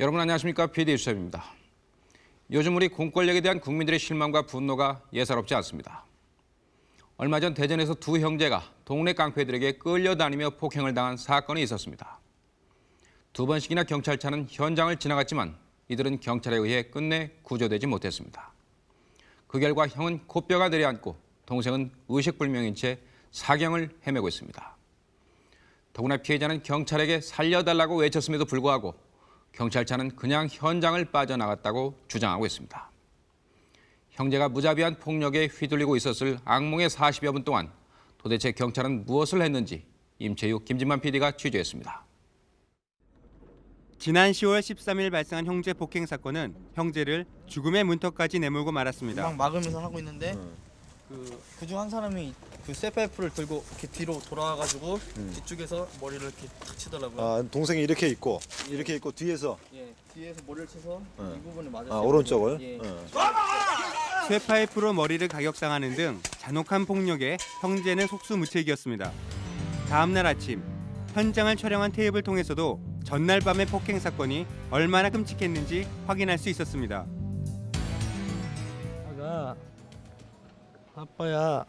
여러분 안녕하십니까? PD 수첩입니다. 요즘 우리 공권력에 대한 국민들의 실망과 분노가 예사롭지 않습니다. 얼마 전 대전에서 두 형제가 동네 깡패들에게 끌려다니며 폭행을 당한 사건이 있었습니다. 두 번씩이나 경찰차는 현장을 지나갔지만 이들은 경찰에 의해 끝내 구조되지 못했습니다. 그 결과 형은 코뼈가 내려앉고 동생은 의식불명인 채 사경을 헤매고 있습니다. 더구나 피해자는 경찰에게 살려달라고 외쳤음에도 불구하고 경찰차는 그냥 현장을 빠져나갔다고 주장하고 있습니다. 형제가 무자비한 폭력에 휘둘리고 있었을 악몽의 40여 분 동안 도대체 경찰은 무엇을 했는지 임채육, 김진만 PD가 취재했습니다. 지난 10월 13일 발생한 형제 폭행 사건은 형제를 죽음의 문턱까지 내몰고 말았습니다. 막 막으면서 하고 있는데 그 그중 한 사람이 그 쇠파이프를 들고 이렇게 뒤로 돌아와가지고 뒤쪽에서 머리를 이렇게 탁 치더라고요. 아, 동생이 이렇게 있고 이렇게 있고 뒤에서 예, 뒤에서 머리를 쳐서 네. 이 부분을 맞았어요. 아, 오른쪽을 예. 어. 쇠파이프로 머리를 가격당하는 등 잔혹한 폭력에 형제는 속수무책이었습니다. 다음 날 아침 현장을 촬영한 테이프를 통해서도 전날 밤의 폭행 사건이 얼마나 끔찍했는지 확인할 수 있었습니다. 아가 아빠야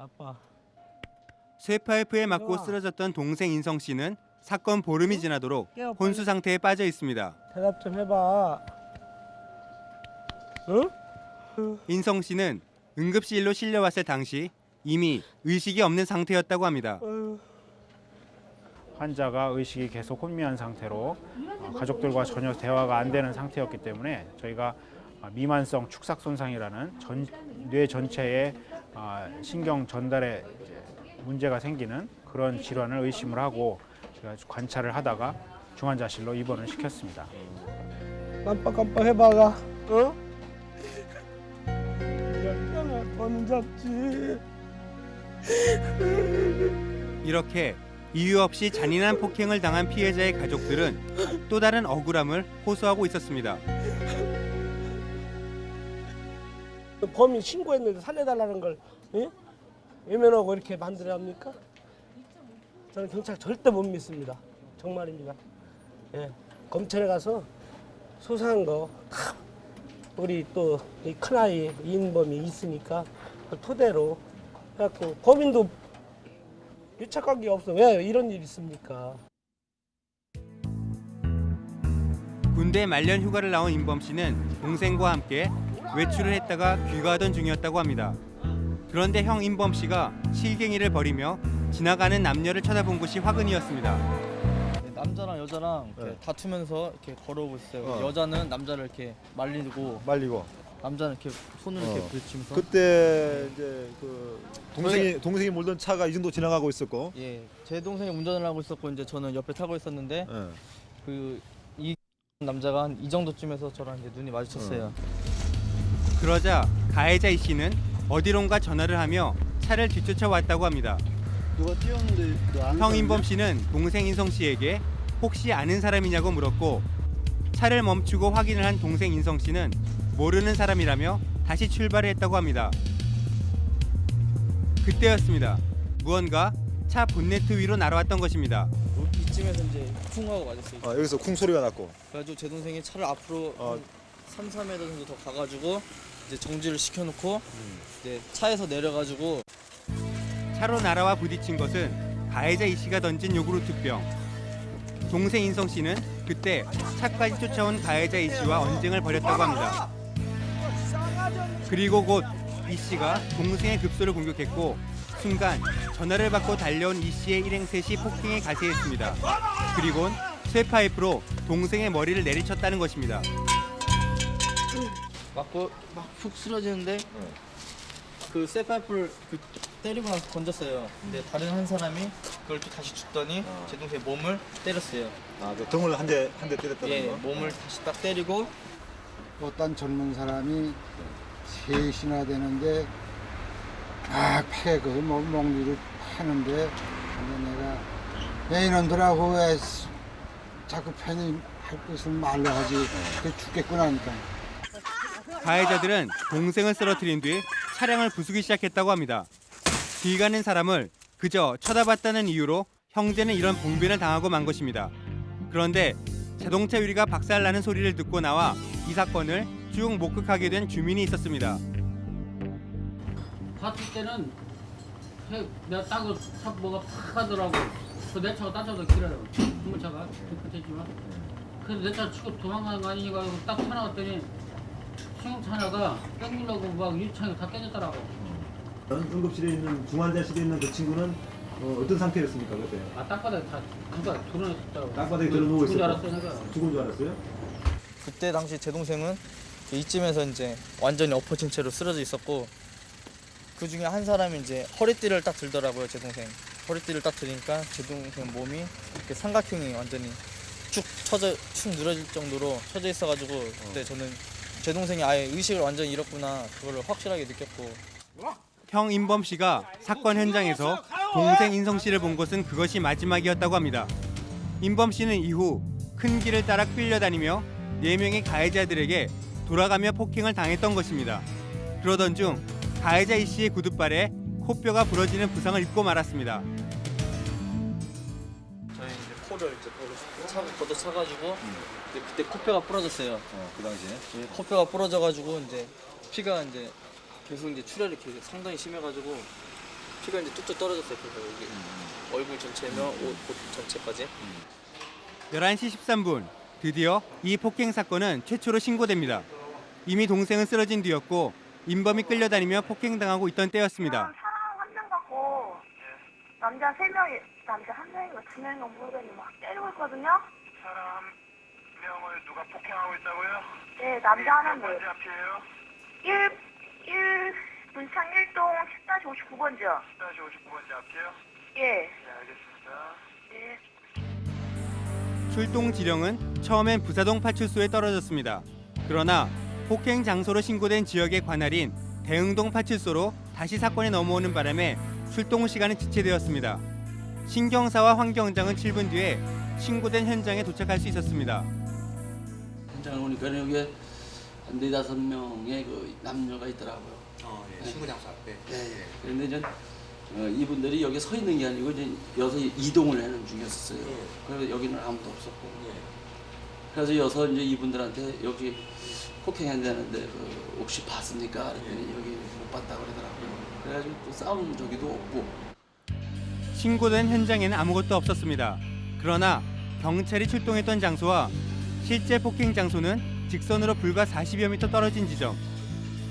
아빠 쇠파이프에 맞고 쓰러졌던 동생 인성 씨는 사건 보름이 지나도록 혼수 상태에 빠져 있습니다. 대답 좀 해봐 응? 인성 씨는 응급실로 실려왔을 당시 이미 의식이 없는 상태였다고 합니다. 환자가 의식이 계속 혼미한 상태로 어, 가족들과 전혀 대화가 안 되는 상태였기 때문에 저희가 어, 미만성 축삭 손상이라는 전, 뇌 전체에 어, 신경 전달에 이제 문제가 생기는 그런 질환을 의심을 하고 제가 관찰을 하다가 중환자실로 입원을 시켰습니다. 깜빡깜빡 해봐가 어? 돈 잡지 이렇게 이유 없이 잔인한 폭행을 당한 피해자의 가족들은 또 다른 억울함을 호소하고 있었습니다. 범인 신고했는데 살려달라는 걸 예? 외면하고 이렇게 만들어야 합니까? 저는 경찰 절대 못 믿습니다 정말입니다 예. 검찰에 가서 수사한 거 다 우리 또 이 큰아이 이인범이 있으니까 그 토대로 해갖고 범인도 유착관계 없어 왜 이런 일이 있습니까? 군대 말년 휴가를 나온 임범 씨는 동생과 함께 외출을 했다가 귀가하던 중이었다고 합니다. 그런데 형 임범 씨가 실갱이를 벌이며 지나가는 남녀를 쳐다본 것이 화근이었습니다. 예, 남자랑 여자랑 이렇게 네. 다투면서 이렇게 걸어오고 있어요. 어. 여자는 남자를 이렇게 말리고 말리고 남자는 이렇게 손을 어. 이렇게 부딪히면서 그때 이제 그 동생이 동생이 몰던 차가 이 정도 지나가고 있었고 예, 제 동생이 운전을 하고 있었고 이제 저는 옆에 타고 있었는데 예. 그이 남자가 한 이 정도쯤에서 저랑 이제 눈이 마주쳤어요. 그러자 가해자 이 씨는 어디론가 전화를 하며 차를 뒤쫓아 왔다고 합니다. 누가 뛰었는데 임범 씨는 동생 인성 씨에게 혹시 아는 사람이냐고 물었고 차를 멈추고 확인을 한 동생 인성 씨는 모르는 사람이라며 다시 출발을 했다고 합니다. 그때였습니다. 무언가 차 본네트 위로 날아왔던 것입니다. 이쯤에서 이제 쿵 하고 맞았어요. 아, 여기서 쿵 소리가 났고 그래가지고 제 동생이 차를 앞으로 어. 한 3, 4m 정도 더 가가지고 이제 정지를 시켜놓고 이제 차에서 내려가지고 차로 날아와 부딪힌 것은 가해자 이 씨가 던진 요구르트병. 동생 인성 씨는 그때 차까지 쫓아온 가해자 이 씨와 언쟁을 벌였다고 합니다. 그리고 곧 이 씨가 동생의 급소를 공격했고 순간 전화를 받고 달려온 이 씨의 일행셋이 폭행에 가세했습니다. 그리곤 쇠파이프로 동생의 머리를 내리쳤다는 것입니다. 맞고 막푹 쓰러지는데 그 쇠파이프를 그 때리고 나서 던졌어요. 근데 다른 한 사람이 그걸 또 다시 죽더니 제 동생 몸을 때렸어요. 아, 그 등을 한 대 한 대 때렸다는 예, 거. 몸을 다시 딱 때리고 어떤 젊은 사람이 셋이나 되는데 막 패, 그 뭐, 먹리를 패는데 근데 내가 야 이놈들하고 왜 자꾸 패니 할 것을 말로 하지 그 죽겠구나 하니까 가해자들은 동생을 쓰러뜨린 뒤 차량을 부수기 시작했다고 합니다. 길 가는 사람을 그저 쳐다봤다는 이유로 형제는 이런 봉변을 당하고 만 것입니다. 그런데 자동차 유리가 박살나는 소리를 듣고 나와 이 사건을 쭉 목격하게 된 주민이 있었습니다. 봤을 때는 해- 내가 따고 차 뭐가 팍 하더라고. 그내 차가 딴 차보다 길어요. 중고차가 깨끗했지만. 그래서 내 차 치고 도망가는 거 아니니까 딱 쳐나갔더니 승용차 하나가 땡기려고 막 유리창이 다 깨졌더라고. 응급실에 있는 중환자실에 있는 그 친구는 어, 떤 상태였습니까 그때? 아 땅바닥에 다 누가 드러냈었다고. 땅바닥에 드러누워 있었고. 알았어 내가. 죽은 줄 알았어요? 그때 당시 제 동생은 이쯤에서 이제 완전히 엎어진 채로 쓰러져 있었고 그 중에 한 사람이 이제 허리띠를 딱 들더라고요 제 동생 허리띠를 딱 들으니까 제 동생 몸이 이렇게 삼각형이 완전히 쭉 쳐져 축 늘어질 정도로 쳐져 있어가지고 그때 저는 제 동생이 아예 의식을 완전히 잃었구나 그거를 확실하게 느꼈고 형 인범 씨가 사건 현장에서 동생 인성 씨를 본 것은 그것이 마지막이었다고 합니다. 인범 씨는 이후 큰 길을 따라 끌려다니며 네 명의 가해자들에게 돌아가며 폭행을 당했던 것입니다. 그러던 중 가해자 이 씨의 구두발에 코뼈가 부러지는 부상을 입고 말았습니다. 저희 이제 코를 이제 차 걷어 차가지고 근데 그때 코뼈가 부러졌어요. 그 당시에. 예, 코뼈가 부러져가지고 이제 피가 이제 계속 이제 출혈이 계속 상당히 심해가지고 피가 이제 뚝뚝 떨어졌어요. 그래서 여기 얼굴 전체며 옷, 옷 전체까지. 11시 13분 드디어 이 폭행 사건은 최초로 신고됩니다. 이미 동생은 쓰러진 뒤였고 인범이 끌려다니며 폭행당하고 있던 때였습니다. 사람 한 명 갖고 남자 세 명이 남자 한 명인가 두 명인가 모르겠는데 막 때리고 있거든요. 폭행하고 있다고요? 네 남자 하나 뭐 앞이에요? 1, 1 문창 1동 10-59번지요. 10-59번째 앞이요? 예. 네, 알겠습니다. 예. 출동 지령은 처음엔 부사동 파출소에 떨어졌습니다. 그러나 폭행 장소로 신고된 지역의 관할인 대흥동 파출소로 다시 사건이 넘어오는 바람에 출동 시간은 지체되었습니다. 신경사와 황경장은 7분 뒤에 신고된 현장에 도착할 수 있었습니다. 현장을 오니까 여기에 한 네다섯 명의 그 남녀가 있더라고요. 신고 장소 앞에. 예, 예. 그런데 이제 어, 이분들이 여기 서 있는 게 아니고 이제 여기서 이동을 하는 중이었어요. 그래서 여기는 아무도 없었고. 그래서 여서 이제 이분들한테 여기 폭행 한다는데 그 혹시 봤습니까? 그랬더니 여기 못 봤다 그러더라고요. 그래가지고 또 싸운 적이도 없고. 신고된 현장에는 아무것도 없었습니다. 그러나 경찰이 출동했던 장소와 실제 폭행 장소는 직선으로 불과 40여 미터 떨어진 지점.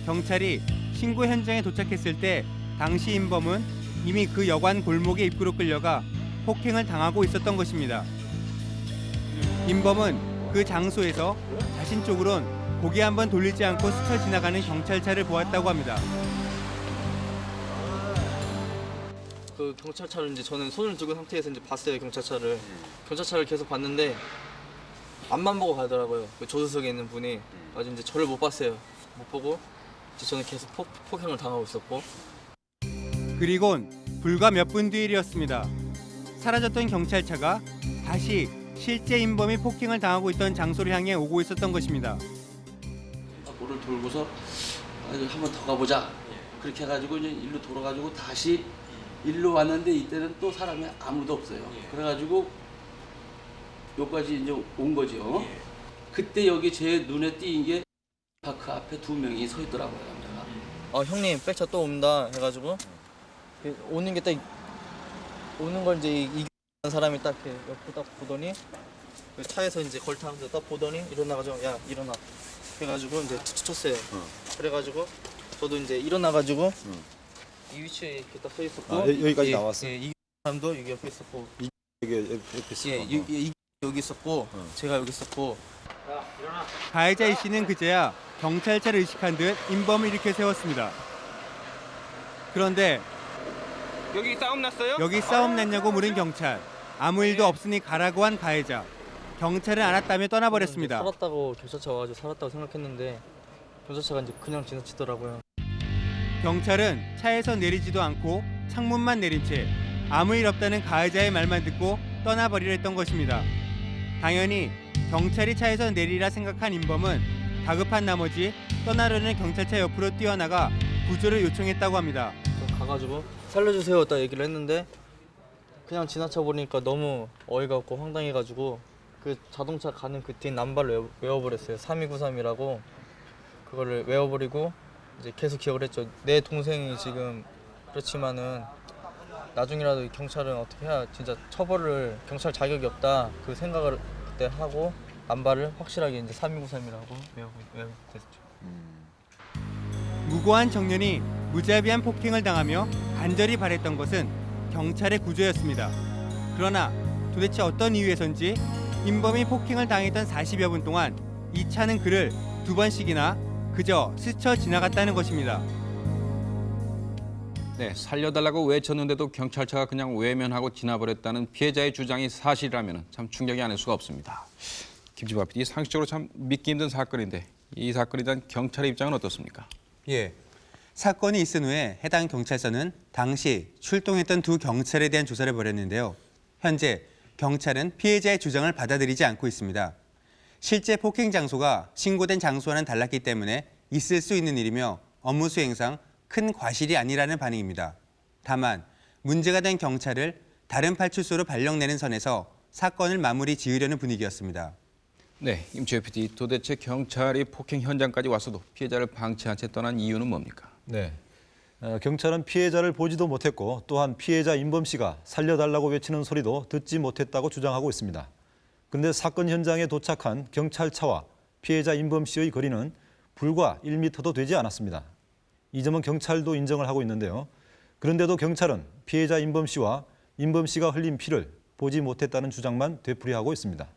경찰이 신고 현장에 도착했을 때 당시 인범은 이미 그 여관 골목의 입구로 끌려가 폭행을 당하고 있었던 것입니다. 인범은 그 장소에서 자신 쪽으론 고개 한 번 돌리지 않고 스쳐 지나가는 경찰차를 보았다고 합니다. 그 경찰차를 이제 저는 손을 들고 상태에서 이제 봤어요 경찰차를. 경찰차를 계속 봤는데 앞만 보고 가더라고요. 그 조수석에 있는 분이 아직 이제 저를 못 봤어요. 못 보고 이제 저는 계속 폭, 폭행을 당하고 있었고 그리곤 불과 몇 분 뒤 일이었습니다. 사라졌던 경찰차가 다시 실제 인범이 폭행을 당하고 있던 장소를 향해 오고 있었던 것입니다. 돌고서 아, 이거 한번 더 가보자. 그렇게 해가지고 이제 일로 돌아가지고 다시 일로 왔는데 이때는 또 사람이 아무도 없어요. 그래가지고 여기까지 이제 온 거죠. 그때 여기 제 눈에 띄인 게 파크 앞에 두 명이 서 있더라고요. 남자가. 아 형님 백차 또 온다 해가지고 그 오는 게 딱 오는 걸 이제 이이 사람이 딱 이렇게 옆에 딱 보더니 그 차에서 이제 걸타면서 딱 보더니 일어나가지고 야 일어나 해가지고 이제 쳤어요. 그래가지고 저도 이제 일어나가지고 이 위치에 이렇게 딱 서 있었고 아, 여- 여기까지 예, 나왔어? 예, 이 사람도 여기 옆에 있었고 이게 옆에 있어. 예, 이, 이, 여기 있었고 제가 여기 있었고 가해자 이 씨는 그제야 경찰차를 의식한 듯 인범을 일으켜 세웠습니다. 그런데 여기 싸움 났어요? 여기 싸움 났냐고 물은 경찰. 아무 일도 없으니 가라고 한 가해자. 경찰은 알았다며 떠나버렸습니다. 살았다고 경찰차 와가지고 살았다고 생각했는데 경찰차가 이제 그냥 지나치더라고요. 경찰은 차에서 내리지도 않고 창문만 내린 채 아무 일 없다는 가해자의 말만 듣고 떠나버리려 했던 것입니다. 당연히 경찰이 차에서 내리라 생각한 인범은 다급한 나머지 떠나려는 경찰차 옆으로 뛰어나가 구조를 요청했다고 합니다. 가가지고 살려주세요 딱 얘기를 했는데 그냥 지나쳐 보니까 너무 어이가 없고 황당해가지고 그 자동차 가는 그 뒤에 남발을 외워, 외워 버렸어요. 3293이라고 그거를 외워버리고 이제 계속 기억을 했죠. 내 동생이 지금 그렇지만은 나중이라도 이 경찰은 어떻게 해야 진짜 처벌을 경찰 자격이 없다 그 생각을 그때 하고 남발을 확실하게 이제 3293이라고 외우고 됐죠. 무고한 청년이 무자비한 폭행을 당하며 간절히 바랬던 것은 경찰의 구조였습니다. 그러나 도대체 어떤 이유에선지 인범이 폭행을 당했던 40여 분 동안 이 차는 그를 두 번씩이나 그저 스쳐 지나갔다는 것입니다. 네, 살려달라고 외쳤는데도 경찰차가 그냥 외면하고 지나버렸다는 피해자의 주장이 사실이라면 참 충격이 아닐 수가 없습니다. 김지바 PD, 상식적으로 참 믿기 힘든 사건인데 이 사건에 대한 경찰의 입장은 어떻습니까? 예. 사건이 있은 후에 해당 경찰서는 당시 출동했던 두 경찰에 대한 조사를 벌였는데요. 현재 경찰은 피해자의 주장을 받아들이지 않고 있습니다. 실제 폭행 장소가 신고된 장소와는 달랐기 때문에 있을 수 있는 일이며 업무 수행상 큰 과실이 아니라는 반응입니다. 다만 문제가 된 경찰을 다른 파출소로 발령내는 선에서 사건을 마무리 지으려는 분위기였습니다. 네, 임채호 PD, 도대체 경찰이 폭행 현장까지 왔어도 피해자를 방치한 채 떠난 이유는 뭡니까? 네. 어, 경찰은 피해자를 보지도 못했고 또한 피해자 임범 씨가 살려달라고 외치는 소리도 듣지 못했다고 주장하고 있습니다. 그런데 사건 현장에 도착한 경찰차와 피해자 임범 씨의 거리는 불과 1m도 되지 않았습니다. 이 점은 경찰도 인정을 하고 있는데요. 그런데도 경찰은 피해자 임범 씨와 임범 씨가 흘린 피를 보지 못했다는 주장만 되풀이하고 있습니다.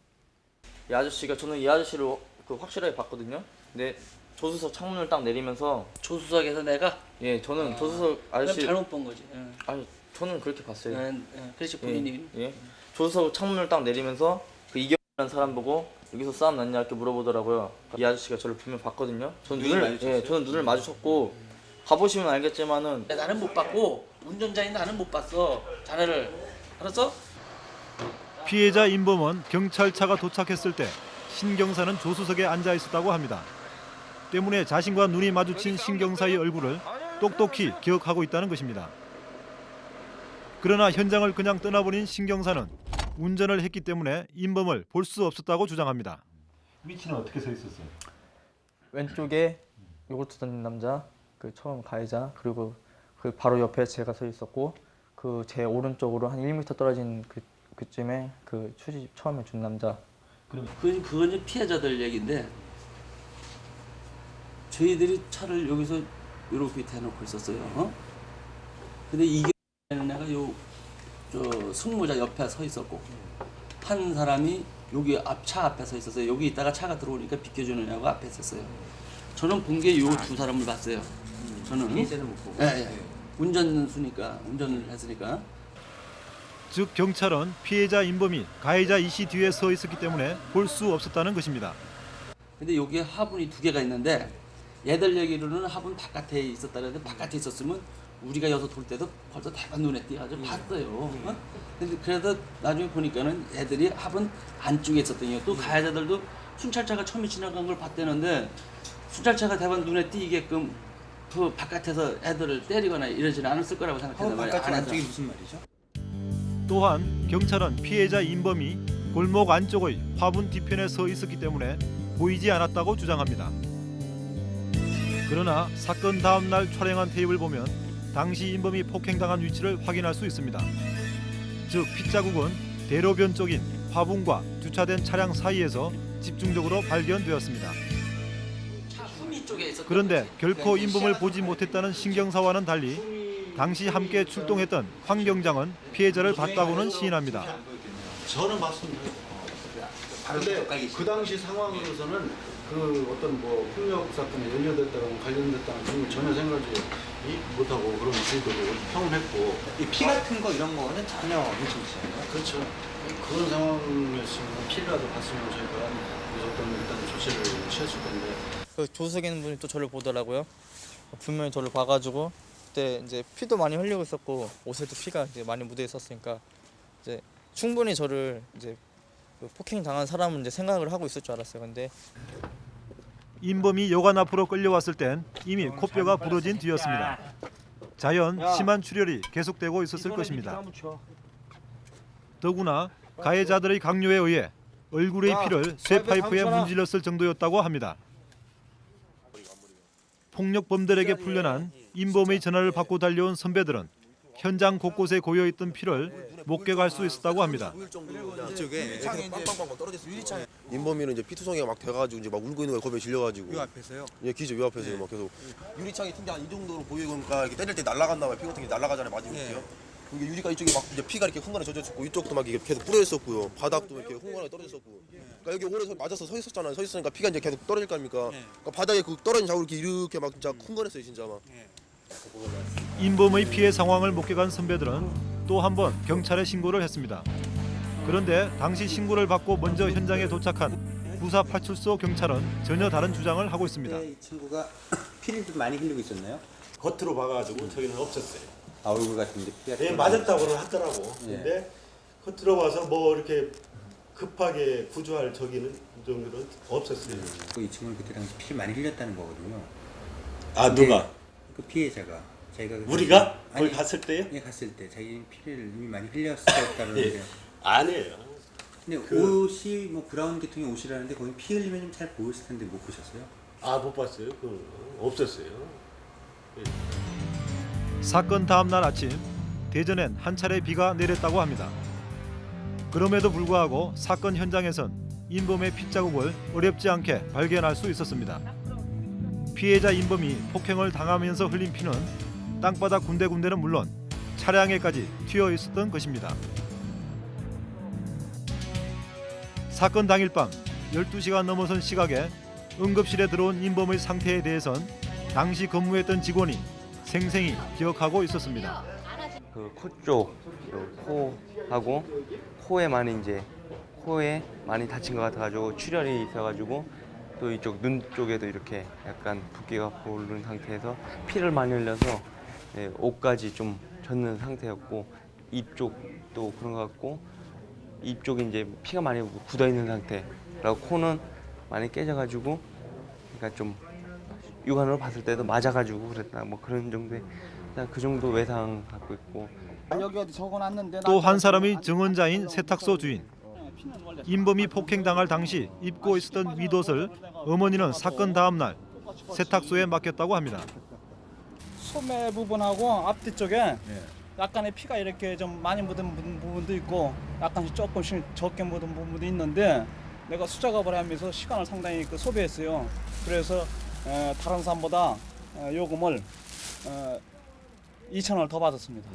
이 아저씨가 저는 이 아저씨를 그 확실하게 봤거든요. 근데 조수석 창문을 딱 내리면서 조수석에서 내가 예 저는 조수석 그럼 아저씨 잘못 본 거지. 예. 아니 저는 그렇게 봤어요. 예, 예. 그렇지 본인이. 예, 예. 조수석 창문을 딱 내리면서 그 이경이라는 사람 보고 여기서 싸움 났냐 이렇게 물어보더라고요. 이 아저씨가 저를 분명 봤거든요. 저는 눈을 예, 저는 눈을 마주쳤고 가보시면 알겠지만은 나는 못 봤고 운전자인 나는 못 봤어. 자네를 알았어? 피해자 임범은 경찰차가 도착했을 때 신경사는 조수석에 앉아 있었다고 합니다. 때문에 자신과 눈이 마주친 신경사의 얼굴을 똑똑히 기억하고 있다는 것입니다. 그러나 현장을 그냥 떠나버린 신경사는 운전을 했기 때문에 임범을 볼 수 없었다고 주장합니다. 위치는 어떻게 서 있었어요? 왼쪽에 요구르트 던진 남자, 그 처음 가해자 그리고 그 바로 옆에 제가 서 있었고 그 제 오른쪽으로 한 1m 떨어진 그 그쯤에 그 휴지 처음에 준 남자 그건 그건 이제 피해자들 얘기인데 저희들이 차를 여기서 이렇게 대놓고 있었어요. 어? 근데 이게 내가 요저 승무자 옆에 서 있었고 한 사람이 여기 앞 차 앞에 서 있었어요. 여기 있다가 차가 들어오니까 비켜주느냐고 앞에 있었어요. 저는 본 게 요 두 사람을 봤어요. 저는 못 보고. 예, 예. 운전수니까 운전을 했으니까. 즉 경찰은 피해자 임범이 가해자 이 씨 뒤에 서 있었기 때문에 볼 수 없었다는 것입니다. 근데 여기에 화분이 두 개가 있는데 얘들 얘기로는 화분 바깥에 있었다 그랬는데 바깥에 있었으면 우리가 여기서 돌 때도 벌써 대박 눈에 띄어가지고 봤어요. 어? 근데 그래도 나중에 보니까는 애들이 화분 안쪽에 있었더니 또 가해자들도 순찰차가 처음에 지나간 걸 봤다는데 순찰차가 대박 눈에 띄게끔 그 바깥에서 애들을 때리거나 이러지는 않았을 거라고 생각해요. 바깥쪽 안쪽이 무슨 말이죠? 또한 경찰은 피해자 임범이 골목 안쪽의 화분 뒤편에 서 있었기 때문에 보이지 않았다고 주장합니다. 그러나 사건 다음 날 촬영한 테이프를 보면 당시 임범이 폭행당한 위치를 확인할 수 있습니다. 즉 핏자국은 대로변 쪽인 화분과 주차된 차량 사이에서 집중적으로 발견되었습니다. 그런데. 결코 임범을 시야가 보지 못했다는 신경사와는 달리 당시 함께 출동했던 황 경장은 피해자를 봤다고는 시인합니다. 저는 봤습니다. 근데 그 당시 상황으로서는 그 어떤 뭐 폭력 사건에 연루됐다거나 관련됐다는 그런 걸 전혀 생각하지 못하고 그런 주의도로 평온했고 이피 같은 거 이런 거는 전혀 않아요. 그렇죠. 그런 상황이었으면 피라도 봤으면 저희가 무조건 일단 조치를 취했을 건데 그 조수석에 있는 분이 또 저를 보더라고요. 분명히 저를 봐가지고 그때 이제 피도 많이 흘리고 있었고 옷에도 피가 이제 많이 묻어 있었으니까 이제 충분히 저를 이제 그 폭행 당한 사람은 이제 생각을 하고 있을 줄 알았어요. 근데 임범이 여관 앞으로 끌려왔을 땐 이미 코뼈가 부러진 뒤였습니다. 자연 심한 출혈이 계속되고 있었을 것입니다. 더구나 가해자들의 강요에 의해 얼굴의 피를 쇠 파이프에 문질렀을 정도였다고 합니다. 폭력범들에게 풀려난 인범의 전화를 받고 달려온 선배들은 현장 곳곳에 고여있던 피를 목격할 수 있었다고 합니다. 이쪽에 빵빵빵 떨어졌어요. 인범이는 이제 피투성이가 막 돼가지고 이제 막 울고 있는 거에 겁에 질려가지고. 요 앞에서요? 예, 기죠 요 앞에서 막 계속 유리창이 튕겨 한이 정도로 보이니까 이렇게 때릴 때 날아갔나 봐요. 피 같은 게 날아가잖아요. 맞으면 이렇게요. 이게 유리가 이쪽에 막 이제 피가 이렇게 흥건해 젖었고 이쪽도 막 이게 계속 뿌려 있었고요. 바닥도 이렇게 흥건하게 떨어졌었고. 그러니까 여기 오래 서 맞아서 서 있었잖아요. 서 있으니까 피가 이제 계속 떨어질 거 아닙니까? 그러니까 바닥에 그 떨어진 자국 이렇게 이렇게 막 진짜 흥건했어요, 진짜 막. 인범의 피해 상황을 목격한 선배들은 또 한 번 경찰에 신고를 했습니다. 그런데 당시 신고를 받고 먼저 현장에 도착한 부사 파출소 경찰은 전혀 다른 주장을 하고 있습니다. 이 친구가 피를 좀 많이 흘리고 있었나요? 겉으로 봐가지고 저기는 없었어요. 아 얼굴 같은데 피가 예, 좀 맞았다고는 하더라고. 예. 근데 겉으로 봐서 뭐 이렇게 급하게 구조할 저기는 정도는 없었어요. 이 친구는 그때 당시 피를 많이 흘렸다는 거거든요. 아, 누가? 그 피해자가 자기가 그- 우리가? 거기 갔을 때요? 예 갔을 때 자기 피를 이미 많이 흘렸었다는데 예. 아니에요. 근데 그- 옷이 뭐 브라운 계통의 옷이라는데 거기 피 흘리면 좀 잘 보였을 텐데 못 보셨어요? 아, 못 봤어요. 그 없었어요. 사건 다음 날 아침 대전엔 한 차례 비가 내렸다고 합니다. 그럼에도 불구하고 사건 현장에선 인범의 핏자국을 어렵지 않게 발견할 수 있었습니다. 피해자 인범이 폭행을 당하면서 흘린 피는 땅바닥 군데군데는 물론 차량에까지 튀어 있었던 것입니다. 사건 당일 밤 12시가 넘어선 시각에 응급실에 들어온 인범의 상태에 대해선 당시 근무했던 직원이 생생히 기억하고 있었습니다. 그 코 쪽, 그 코하고 코에 많이 이제 코에 많이 다친 것 같아가지고 출혈이 있어가지고 또 이쪽 눈 쪽에도 이렇게 약간 붓기가 고른 상태에서 피를 많이 흘려서 예, 옷까지 좀 젖는 상태였고 입 쪽도 그런 것 같고 입 쪽이 이제 피가 많이 굳어 있는 상태. 그리고 코는 많이 깨져가지고 그러니까 좀 육안으로 봤을 때도 맞아가지고 그랬다 뭐 그런 정도의 그냥 그 정도 외상 갖고 있고 또 한 사람이 증언자인 세탁소 주인. 인범이 폭행당할 당시 입고 있었던 윗옷을 어머니는 사건 다음 날 세탁소에 맡겼다고 합니다. 소매 부분하고 앞뒤 쪽에 약간의 피가 이렇게 좀 많이 묻은 부분- 부분도 있고 약간씩 조금씩 적게 묻은 부분도 있는데 내가 수작업을 하면서 시간을 상당히 그 소비했어요. 그래서 에, 다른 사람보다 어, 요금을 어, 2천 원을 더 받았습니다.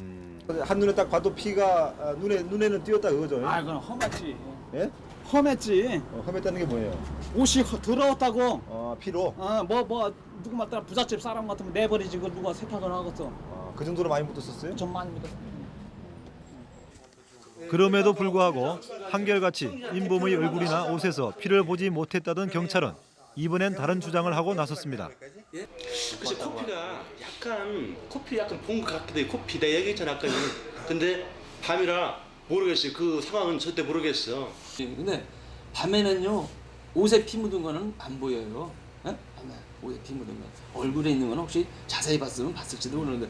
한눈에 딱 봐도 피가 아, 눈에 눈에는 띄었다 그거죠? 아, 그건 험했지. 예? 험했지. 어, 험했다는 게 뭐예요? 옷이 허- 더러웠다고. 어, 피로. 어, 뭐, 뭐, 누구 말따라 부잣집 사람 같으면 내버리지, 그걸 누가 세탁을 하겠어. 그 정도로 많이 묻었었어요? 좀 많이 묻었어. 그럼에도 불구하고 한결같이 인범의 얼굴이나 옷에서 피를 보지 못했다던 경찰은 이번엔 다른 주장을 하고 나섰습니다. 글쎄 코피가 약간 코피 약간 본것 같기도 해 코피 내가 얘기했잖아 아까 근데 밤이라 모르겠어요 그 상황은 절대 모르겠어 예, 근데 밤에는요 옷에 피 묻은 거는 안 보여요. 예? 밤에 옷에 피 묻은 거. 얼굴에 있는 건 혹시 자세히 봤으면 봤을지도 모르는데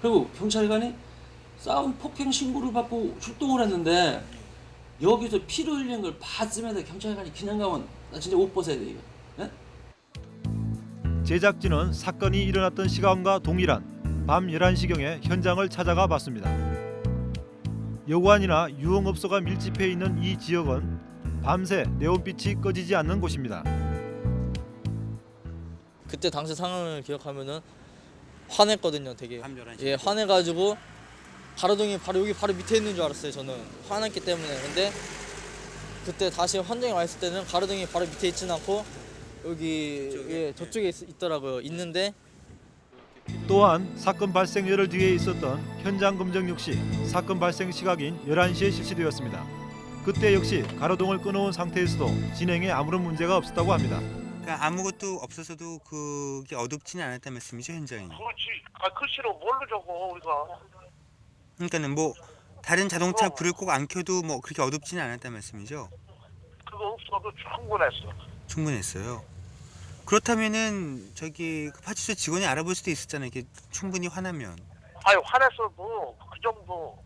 그리고 경찰관이 싸움 폭행 신고를 받고 출동을 했는데 여기서 피를 흘린 걸 봤으면 경찰관이 그냥 가면 나 진짜 옷 벗어야 돼 이거. 예? 제작진은 사건이 일어났던 시간과 동일한 밤 11시경에 현장을 찾아가 봤습니다. 여관이나 유흥업소가 밀집해 있는 이 지역은 밤새 네온빛이 꺼지지 않는 곳입니다. 그때 당시 상황을 기억하면은 화냈거든요, 되게. 예, 화내가지고 가로등이 바로 여기 바로 밑에 있는 줄 알았어요, 저는 화났기 때문에. 근데 그때 다시 현장에 와 있을 때는 가로등이 바로 밑에 있진 않고 여기 예, 저쪽에 있, 있더라고요. 있는데 또한 사건 발생 열흘 뒤에 있었던 현장 검정 역시 사건 발생 시각인 11시에 실시되었습니다. 그때 역시 가로등을 끊어온 상태에서도 진행에 아무런 문제가 없었다고 합니다. 그러니까 아무것도 없어서도 그게 어둡지는 않았다는 말씀이죠 현장이. 그렇지. 아 글씨로 뭘로 적어 우리가. 그러니까는 뭐 다른 자동차 불을 꼭 안 켜도 뭐 그렇게 어둡지는 않았다는 말씀이죠. 그거 없어도 충분했어. 충분했어요. 그렇다면은 저기 그 파출소 직원이 알아볼 수도 있었잖아요. 이게 충분히 화나면. 아유 화냈어도 그 정도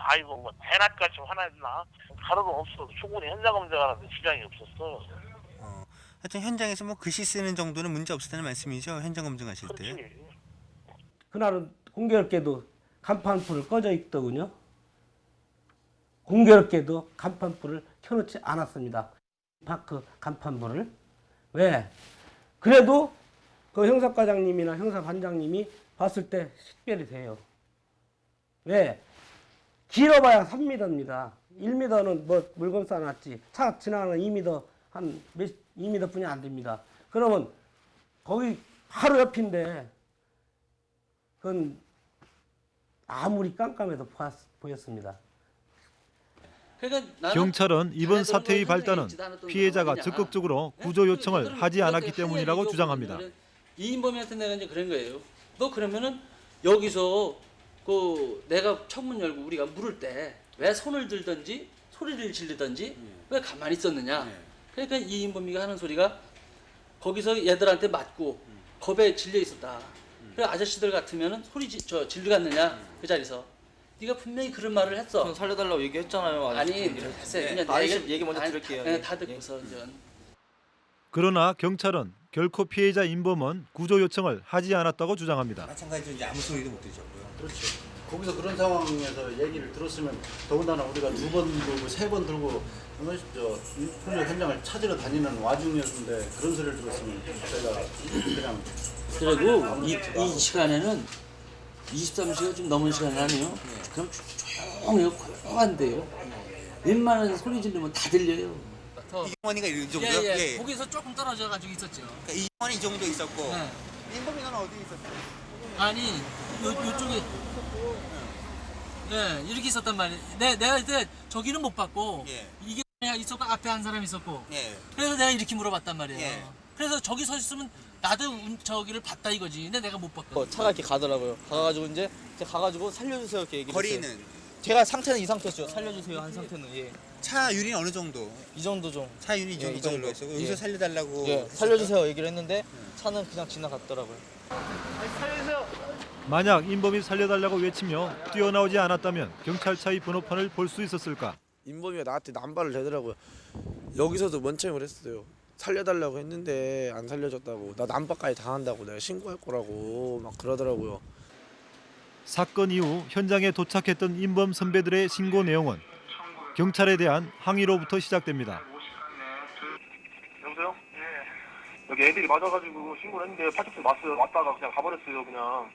아이고 뭐 대낮까지 화났나 가로도 없어 충분히 현장 검증하는데 지장이 없었어 하여튼 현장에서 뭐 글씨 쓰는 정도는 문제 없었다는 말씀이죠. 현장 검증하실 때. 그날은 공교롭게도 간판불을 꺼져 있더군요. 공교롭게도 간판불을 켜놓지 않았습니다. 파크 간판불을 왜? 그래도 그 형사과장님이나 형사반장님이 봤을 때 식별이 돼요. 왜? 길어봐야 3m입니다. 1m는 뭐 물건 쌓아놨지. 차 지나가는 2m 한 몇, 2m 뿐이 안 됩니다. 그러면 거기 바로 옆인데 그건 아무리 깜깜해도 보았, 보였습니다. 그러니까 경찰은 이번 사태의 뭐 발단은 피해자가. 적극적으로 구조 요청을 하지 않았기 할 때문이라고 주장합니다. 이인범이한테 내가 이제 그런 거예요. 너 그러면은 여기서 그 내가 창문 열고 우리가 물을 때 왜 손을 들든지 소리를 지르든지 왜 가만히 있었느냐. 그러니까 이인범이가 하는 소리가 거기서 얘들한테 맞고 겁에 질려 있었다. 그래 아저씨들 같으면은 소리 지, 저 질르갔느냐 그 자리에서. 네가 분명히 그런 말을 했어. 전 살려달라고 얘기했잖아요. 아니. 했어요. 네, 그냥 아저씨 얘기- 얘기 먼저 아니, 들을게요. 네, 예. 다 듣고서 이제 그러나 경찰은 결코 피해자 인범은 구조 요청을 하지 않았다고 주장합니다. 마찬가지로 이제 아무 소리도 못 들으셨고요. 그렇죠. 거기서 그런 상황에서 얘기를 들었으면 더군다나 우리가 두 번 들고 세 번 들고 어, 저 폭력 현장을 찾으러 다니는 와중이었는데 그런 소리를 들었으면 저희가 그냥 그리고 이, 이 시간에는 23시가 좀 넘은 시간 아니에요? 그럼 조용해요, 고요한데요. 웬만한 소리 지르면 다 들려요. 이경환이가 이 정도요? 예, 예. 예. 거기서 조금 떨어져 가지고 있었죠. 그러니까 이경환이 이 정도 있었고 네. 인범이는 어디 있었어요? 아니, 요, 요쪽에. 예, 이렇게 있었단 말이에요. 내, 내가 이때 저기는 못 봤고, 이게 있었고, 앞에 한 사람 있었고. 예. 그래서 내가 이렇게 물어봤단 말이에요. 예. 그래서 저기 서 있으면 나도 운- 저기를 봤다 이거지. 근데 내가 못 봤거든. 어, 차가 이렇게 가더라고요. 가가지고 이제 제가 가가지고 살려주세요 이렇게 얘기를 거리는? 했어요. 제가 상태는 이 상태였죠. 살려주세요 한 상태는 예. 차 유리는 어느 정도? 이 정도 좀. 차 유리 이 예, 정도 이 정도. 있었고 예. 여기서 살려달라고 예? 살려주세요 얘기를 했는데 차는 그냥 지나갔더라고요. 만약 인범이 살려달라고 외치며 뛰어나오지 않았다면 경찰차의 번호판을 볼 수 있었을까? 인범이가 나한테 남발을 대더라고요. 여기서도 먼청을 했어요. 살려달라고 했는데 안 살려줬다고 나 남발까지 당한다고 내가 신고할 거라고 막 그러더라고요. 사건 이후 현장에 도착했던 인범 선배들의 신고 내용은 경찰에 대한 항의로부터 시작됩니다. 여보세요? 예 여기 애들이 맞아가지고 신고를 했는데 파출소 왔어요 왔다가 그냥 가버렸어요 그냥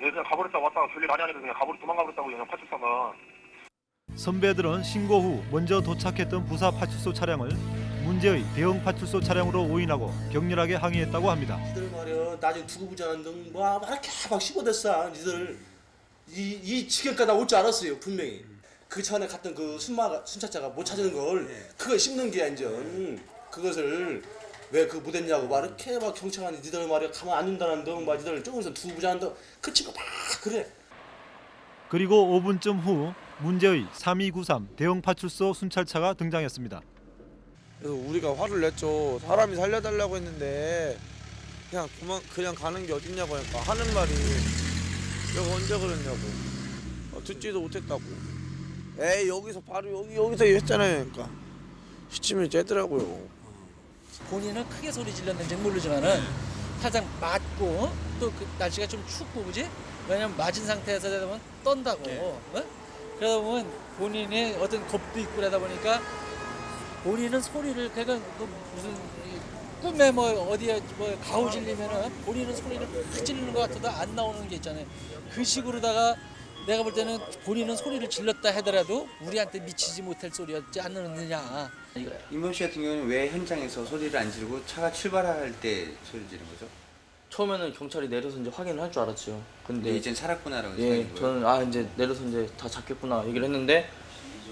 예 그냥 가버렸다고 왔다가 별일 아니 아니고 그냥 가버리 도망가버렸다고 그냥 파출소가 선배들은 신고 후 먼저 도착했던 부사 파출소 차량을 문제의 대형 파출소 차량으로 오인하고 격렬하게 항의했다고 합니다. 니들 말이야 나중에 두고 보자는 등뭐 이렇게 막 씹어댔어 니들. 이, 이 지경까지 올줄 알았어요 분명히. 그 전에 갔던 그 순마 순찰자가 못 찾은 걸 그걸 씹는 게 완전. 그것을 왜그 못했냐고 막 이렇게 막 경찰관이 니들 말이야 가만 안 둔다는 둥막 니들 조금서 두고 보자는 둥그 친구 막 그래. 그리고 5분쯤 후 문제의 3293 대형 파출소 순찰차가 등장했습니다. 그래서 우리가 화를 냈죠. 사람이 살려달라고 했는데 그냥 도망 그냥 가는 게 어딨냐고 하니까 하는 말이 내가 언제 그랬냐고 어, 듣지도 못했다고. 에이 여기서 바로 여기 여기서 했잖아요. 그러니까 시침을 째더라고요. 본인은 크게 소리 질렀는지 모르지만은 살짝 맞고 또 그 날씨가 좀 춥고 그지? 왜냐면 맞은 상태에서 되다 보면 떤다고. 어? 그러다 보면 본인의 어떤 겁도 있고 그러다 보니까 본인은 소리를 그러니까 그 무슨 이 꿈에 뭐 어디에 뭐 가오 질리면은 본인은 소리를 팍 지르는 것 같아도 안 나오는 게 있잖아요. 그 식으로다가 내가 볼 때는 본인은 소리를 질렀다 하더라도 우리한테 미치지 못할 소리였지 않느냐. 임범 씨 같은 경우는 왜 현장에서 소리를 안 지르고 차가 출발할 때 소리 지른 거죠? 처음에는 경찰이 내려서 이제 확인을 할 줄 알았죠. 근데 근데 이젠 살았구나라고 예? 저는 아 이제 내려서 이제 다 잡겠구나 얘기를 했는데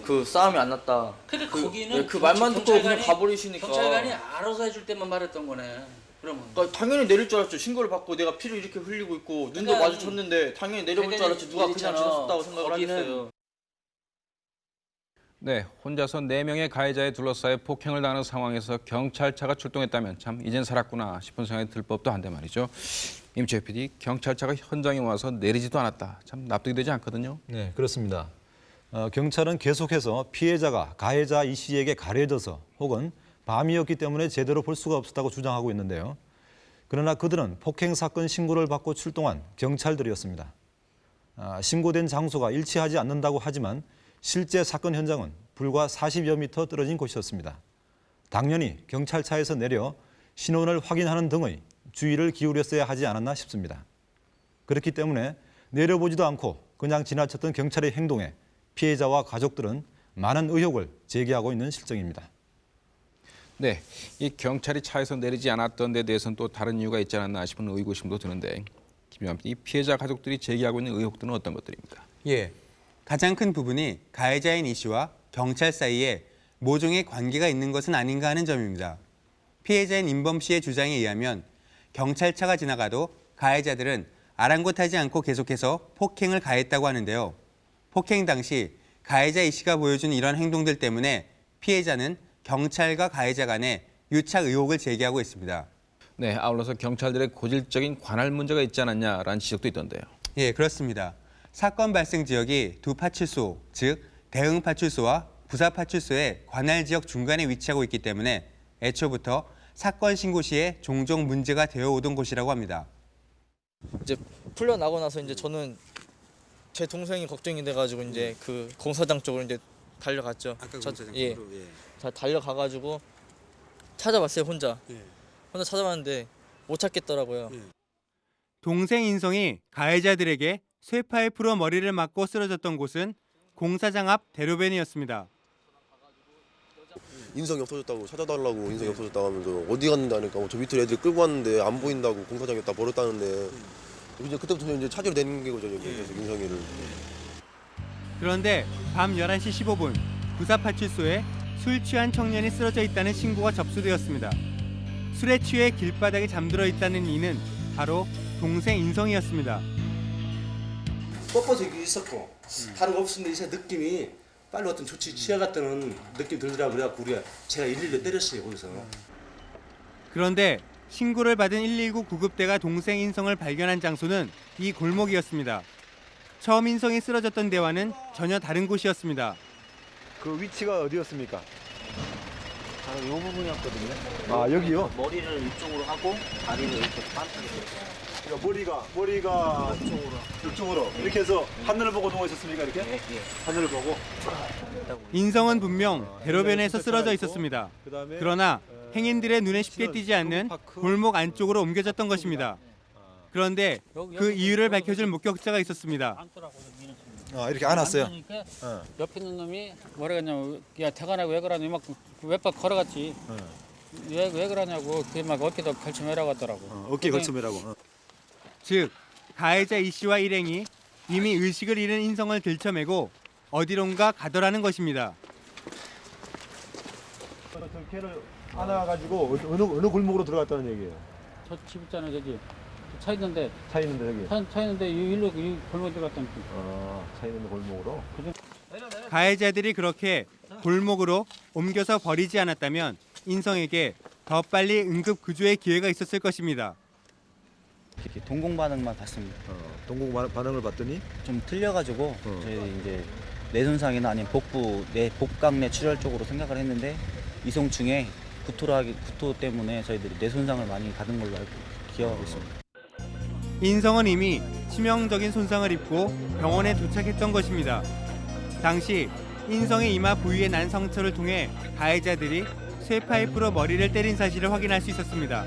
그 싸움이 안 났다. 근데 그, 거기는 예, 그 말만 듣고 그냥 경찰관이- 가버리시니까. 경찰관이 알아서 해줄 때만 말했던 거네. 그러면. 그러니까 당연히 내릴 줄 알았죠. 신고를 받고 내가 피를 이렇게 흘리고 있고 눈도 그러니까 마주쳤는데 당연히 내려볼 줄 그러니까 알았지. 누가 그냥. 지났었다고 생각을 거기는 하겠어요. 네, 혼자서 네명의 가해자에 둘러싸여 폭행을 당하는 상황에서 경찰차가 출동했다면 참 이젠 살았구나 싶은 생각이 들 법도 한데 말이죠. 임채 PD, 경찰차가 현장에 와서 내리지도 않았다. 참 납득이 되지 않거든요. 네, 그렇습니다. 어, 경찰은 계속해서 피해자가 가해자 이 씨에게 가려져서 혹은 밤이었기 때문에 제대로 볼 수가 없었다고 주장하고 있는데요. 그러나 그들은 폭행 사건 신고를 받고 출동한 경찰들이었습니다. 아, 신고된 장소가 일치하지 않는다고 하지만 실제 사건 현장은 불과 40여 미터 떨어진 곳이었습니다. 당연히 경찰차에서 내려 신원을 확인하는 등의 주의를 기울였어야 하지 않았나 싶습니다. 그렇기 때문에 내려보지도 않고 그냥 지나쳤던 경찰의 행동에 피해자와 가족들은 많은 의혹을 제기하고 있는 실정입니다. 네, 이 경찰이 차에서 내리지 않았던 데 대해서는 또 다른 이유가 있지 않았나 싶은 의구심도 드는데 김영환 이 피해자 가족들이 제기하고 있는 의혹들은 어떤 것들입니까? 예. 가장 큰 부분이 가해자인 이 씨와 경찰 사이에 모종의 관계가 있는 것은 아닌가 하는 점입니다. 피해자인 임범 씨의 주장에 의하면 경찰차가 지나가도 가해자들은 아랑곳하지 않고 계속해서 폭행을 가했다고 하는데요. 폭행 당시 가해자 이 씨가 보여준 이런 행동들 때문에 피해자는 경찰과 가해자 간에 유착 의혹을 제기하고 있습니다. 네, 아울러서 경찰들의 고질적인 관할 문제가 있지 않았냐라는 지적도 있던데요. 예, 그렇습니다. 사건 발생 지역이 두 파출소, 즉 대응 파출소와 부사 파출소의 관할 지역 중간에 위치하고 있기 때문에 애초부터 사건 신고 시에 종종 문제가 되어 오던 곳이라고 합니다. 이제 풀려나고 나서 이제 저는 제 동생이 걱정이 돼가지고 이제 그 공사장 쪽으로 이제 달려갔죠. 아까 저- 공사장 예. 쪽으로, 예. 다 달려가가지고 찾아봤어요 혼자. 예. 혼자 찾아봤는데 못 찾겠더라고요. 동생 인성이 가해자들에게 쇠파이프로 머리를 맞고 쓰러졌던 곳은 공사장 앞 대로변이었습니다. 인성이 없어졌다고 찾아달라고 인성이 없어졌다고 하면서 어디 갔는데 하니까 뭐저 밑으로 애들 끌고 왔는데 안 보인다고 공사장에 다 버렸다는데 이제 그때부터 이제 찾으러 다니는 거죠 이제. 계속 인성이를 그런데 밤 11시 15분 부사파출소에 술 취한 청년이 쓰러져 있다는 신고가 접수되었습니다. 술에 취해 길바닥에 잠들어 있다는 이는 바로 동생 인성이었습니다. 뻣뻣하게 있었고 다른 거 없었는데 이제 느낌이 빨리 어떤 조치 취해갔다는 느낌 들더라고 그래갖고 우리가 제가 112 때렸어요 거기서. 그런데 신고를 받은 119 구급대가 동생 인성을 발견한 장소는 이 골목이었습니다. 처음 인성이 쓰러졌던 데와는 전혀 다른 곳이었습니다. 그 위치가 어디였습니까? 바로 요 부분이었거든요. 아, 여기요? 머리를 이쪽으로 하고 다리를 이렇게 반짝이 그러니까 머리가 머리가 이쪽으로. 이쪽으로 이렇게 해서 하늘을 보고 누워 있었습니까 이렇게? 예, 하늘을 보고. 인성은 분명 대로변에서 쓰러져 있었습니다. 그러나 행인들의 눈에 쉽게 띄지 않는 골목 안쪽으로 옮겨졌던 것입니다. 그런데 그 이유를 밝혀줄 목격자가 있었습니다. 아 이렇게 안았어요. 그러니까 옆에 있는 놈이 뭐라 그러냐면 야 태관아 왜 그러냐 막 몇번 걸어갔지 왜, 왜 그러냐고 그게 막 어깨도 걸쳐매라고 하더라고 어깨 걸쳐매라고. 어. 즉 가해자 이 씨와 일행이 이미 의식을 잃은 인성을 들쳐매고 어디론가 가더라는 것입니다. 안아가지고 어느 어느 골목으로 들어갔다는 얘기예요. 저 집 있잖아 저기 차 있는데 차 있는데 여기. 차, 차 있는데 이 일로 이 골목 들어갔다니까 아, 차 있는 골목으로. 가해자들이 그렇게 골목으로 옮겨서 버리지 않았다면 인성에게 더 빨리 응급 구조의 기회가 있었을 것입니다. 이렇게 동공 반응만 봤습니다. 동공 반응을 봤더니 좀 틀려가지고 어. 저희 이제 뇌 손상이나 아니면 복부 내 복강 내 출혈 쪽으로 생각을 했는데 이송충에 구토라기 구토 때문에 저희들이 뇌손상을 많이 받은 걸로 알고 기억하고 있습니다. 인성은 이미 치명적인 손상을 입고 병원에 도착했던 것입니다. 당시 인성의 이마 부위에 난 상처를 통해 가해자들이 쇠파이프로 머리를 때린 사실을 확인할 수 있었습니다.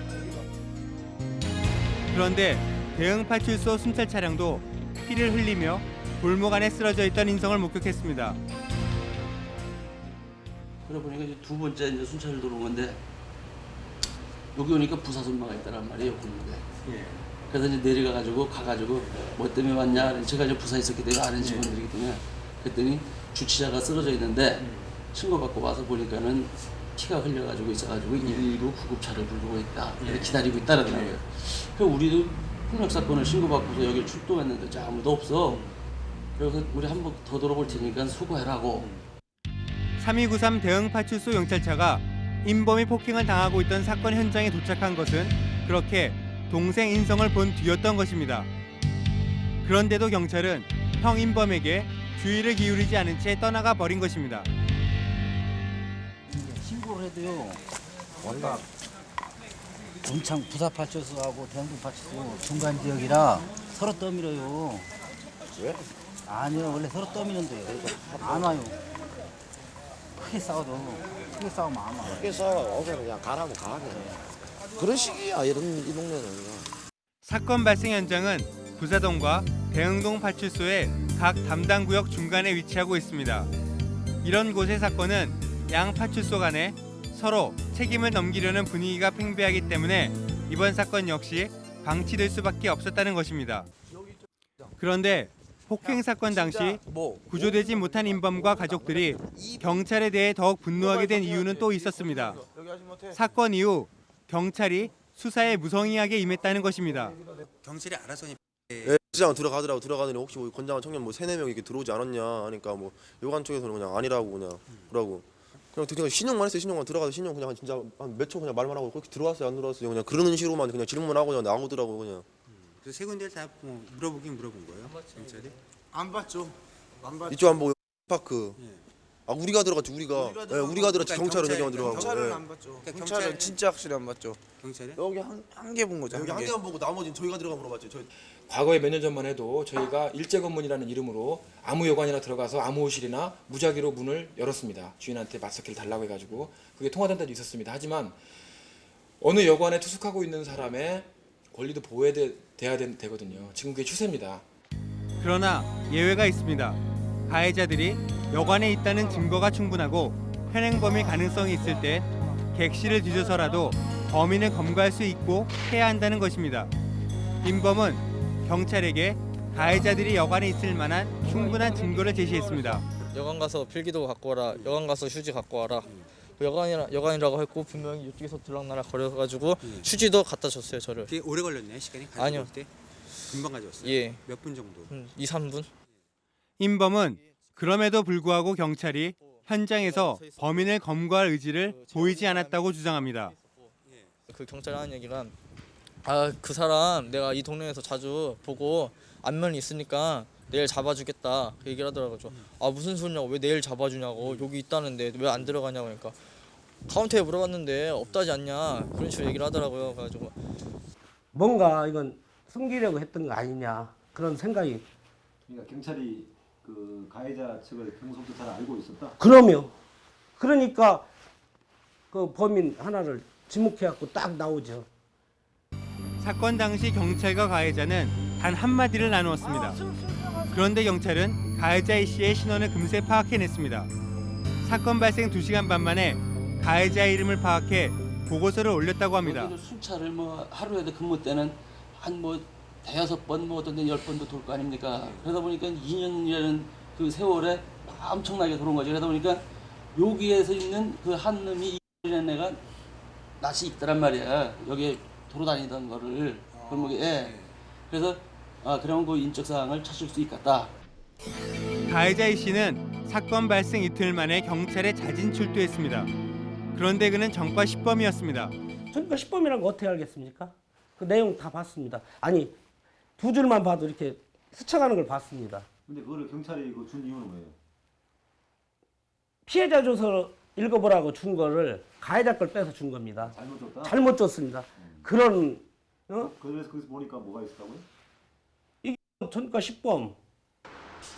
그런데 대응 파출소 순찰 차량도 피를 흘리며 골목 안에 쓰러져 있던 인성을 목격했습니다. 그러고 보니까 이제 두 번째 이제 순찰을 들어온 건데 여기 오니까 부사선마가 있다란 말이에요 골목에. 그래서 이제 내려가 가지고 가가지고 뭐 때문에 왔냐? 제가 이제 부사에 있었기 때문에 아는 직원들이기 때문에 그랬더니 주치자가 쓰러져 있는데 신고받고 와서 보니까는 피가 흘려가지고 있어가지고 119 구급차를 부르고 있다. 이렇게 기다리고 있다라더라고요. 그 우리도 폭력 사건을 신고받고서 여기 출동했는데 자, 아무도 없어. 그래서 우리 한 번더 돌아볼 테니까 수고해라고. 3293 대응파출소 경찰차가 인범이 폭행을 당하고 있던 사건 현장에 도착한 것은 그렇게 동생 인성을 본 뒤였던 것입니다. 그런데도 경찰은 형 인범에게 주의를 기울이지 않은 채 떠나가 버린 것입니다. 신고를 해도요. 원가 문창 부사파출소하고 대흥동파출소 중간 지역이라 서로 떠밀어요. 왜? 아니요 원래 서로 떠미는데 안 와요. 크게 싸워도 크게 싸우면 안 와요. 그래서 어서 그냥 가라고 가게. 그런 식이야 이런 이 동네는. 사건 발생 현장은 부사동과 대흥동 파출소의 각 담당 구역 중간에 위치하고 있습니다. 이런 곳의 사건은 양 파출소 간에 서로 책임을 넘기려는 분위기가 팽배하기 때문에 이번 사건 역시 방치될 수밖에 없었다는 것입니다. 그런데 폭행 사건 당시 구조되지 못한 인범과 가족들이 경찰에 대해 더욱 분노하게 된 이유는 또 있었습니다. 사건 이후 경찰이 수사에 무성의하게 임했다는 것입니다. 경찰이 알아서 예, 시장 들어가더라고 들어가더니 혹시 뭐 건장한 청년 뭐 세네 명 이렇게 들어오지 않았냐 하니까 뭐 요관 쪽에서는 그냥 아니라고 그냥 그러고. 그냥 그냥 신용만 했어요. 신용만 들어가서 신용 그냥 진짜 한 몇 초 그냥 말만 하고 그렇게 들어왔어요? 안 들어왔어요? 그냥 그러는 식으로만 그냥 질문하고 그냥 나오더라고 그냥. 그 세 군데 다뭐 물어보긴 물어본 거예요? 경찰이? 안 봤죠. 안 봤죠. 이쪽 안 보고 파크 아 우리가 들어갔지 우리가 우리가, 예, 우리가 들어갔지 경찰은 여기만 들어가고 경찰은 예. 안 봤죠. 경찰은 진짜 확실히 안 봤죠. 경찰이? 여기 한개 본 거죠. 여기 한 개만 보고 나머지는 저희가 들어가 물어봤죠 저희 과거에 몇 년 전만 해도 저희가 일제건문이라는 이름으로 아무 여관이나 들어가서 암호실이나 무작위로 문을 열었습니다. 주인한테 맞서기를 달라고 해가지고 그게 통화된 때도 있었습니다. 하지만 어느 여관에 투숙하고 있는 사람의 권리도 보호돼야 되, 되거든요. 지금 그게 추세입니다. 그러나 예외가 있습니다. 가해자들이 여관에 있다는 증거가 충분하고 현행범일 가능성이 있을 때 객실을 뒤져서라도 범인을 검거할 수 있고 해야 한다는 것입니다. 인범은 경찰에게 가해자들이 여관에 있을 만한 충분한 증거를 제시했습니다. 여관 가서 필기도 갖고 와라. 여관 가서 휴지 갖고 와라. 여관이라 여관이라고 했고 분명히 이쪽에서 들락날락 거려가지고 휴지도 갖다 줬어요 저를. 되게 오래 걸렸네 시간이 아니요. 때 금방 가져왔어요. 예. 몇 분 정도? 음, 2, 3분. 인범은 그럼에도 불구하고 경찰이 현장에서 범인을 검거할 의지를 보이지 않았다고 주장합니다. 그 경찰이 하는 얘기가 아그 사람 내가 이 동네에서 자주 보고 안면이 있으니까 내일 잡아주겠다 그 얘기를 하더라고요. 저, 아 무슨 소리냐고 왜 내일 잡아주냐고 여기 있다는데 왜 안 들어가냐고 그러니까 카운터에 물어봤는데 없다지 않냐 그런 식으로 얘기를 하더라고요. 그래가지고 뭔가 이건 숨기려고 했던 거 아니냐 그런 생각이 그러니까 경찰이 그 가해자 측을 평소부터 잘 알고 있었다. 그럼요. 그러니까 그 범인 하나를 지목해갖고 딱 나오죠. 사건 당시 경찰과 가해자는 단 한마디를 나누었습니다. 그런데 경찰은 가해자 이 씨의 신원을 금세 파악해냈습니다. 사건 발생 2시간 반 만에 가해자의 이름을 파악해 보고서를 올렸다고 합니다. 순찰을 뭐 하루에도 근무 때는 한 뭐 대여섯 번, 뭐 어떤 데 열 번도 돌 거 아닙니까? 그러다 보니까 2년이라는 그 세월에 엄청나게 돌은 거죠. 그러다 보니까 여기에서 있는 그 한 놈이 이라는 애가 낯이 있더란 말이야. 여기에 돌아다니던 거를 골목에. 예. 그래서 아 그런 그 인적 사항을 찾을 수 있겠다. 가해자 이 씨는 사건 발생 이틀 만에 경찰에 자진 출두했습니다. 그런데 그는 전과 10범이었습니다. 그러니까 10범이란 거 어떻게 알겠습니까? 그 내용 다 봤습니다. 아니 두 줄만 봐도 이렇게 스쳐가는 걸 봤습니다. 근데 그거를 경찰이 그준 이유는 뭐예요? 피해자 조서 읽어보라고 준 거를 가해자 걸 빼서 준 겁니다. 잘못 줬다? 잘못 줬습니다. 그런 어? 그래서 거기서 보니까 뭐가 있었다고요? 이게 전과 10범.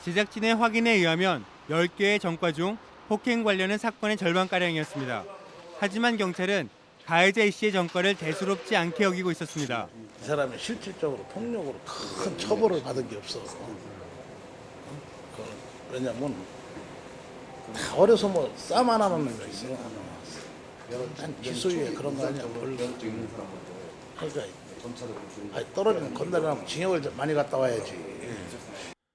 제작진의 확인에 의하면 10개의 전과 중 폭행 관련은 사건의 절반가량이었습니다. 하지만 경찰은 가해자 이 씨의 전과를 대수롭지 않게 여기고 있었습니다. 이 사람이 실질적으로 폭력으로 큰 처벌을 받은 게 없어. 그, 왜냐면 다 어려서 뭐 싸움 하나만 거 있어요. 한 기소유예 그런 거 아니야. 그러니까 아니, 떨어지면 건달이랑 징역을 좀 많이 갔다 와야지.